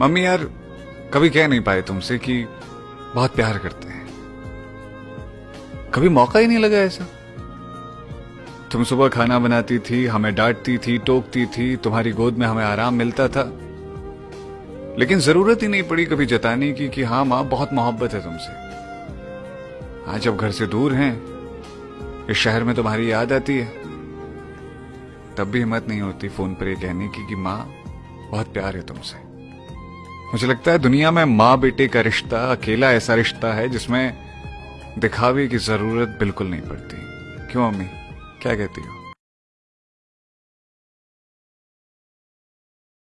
Mummy यार, कभी कह नहीं पाए तुमसे कि बहुत प्यार करते हैं। कभी मौका ही नहीं लगा ऐसा? तुम सुबह खाना बनाती थी, हमें डांटती थी, टोकती थी, तुम्हारी गोद में हमें आराम मिलता था। लेकिन ज़रूरत ही नहीं पड़ी कभी जताने की कि हाँ माँ, बहुत मोहब्बत है तुमसे। आज जब घर से दूर हैं, इस शहर में तुम्हारी याद आती है। तब भी हिम्मत नहीं होती फ़ोन पर यह कहने की कि माँ, बहुत प्यार है तुमसे। मुझे लगता है दुनिया में माँ बेटे का रिश्ता, अकेला ऐसा रिश्ता है जिसमें दिखावे की ज़रूरत बिल्कुल नहीं पड़ती। क्यों अम्मी? क्या कहती हो?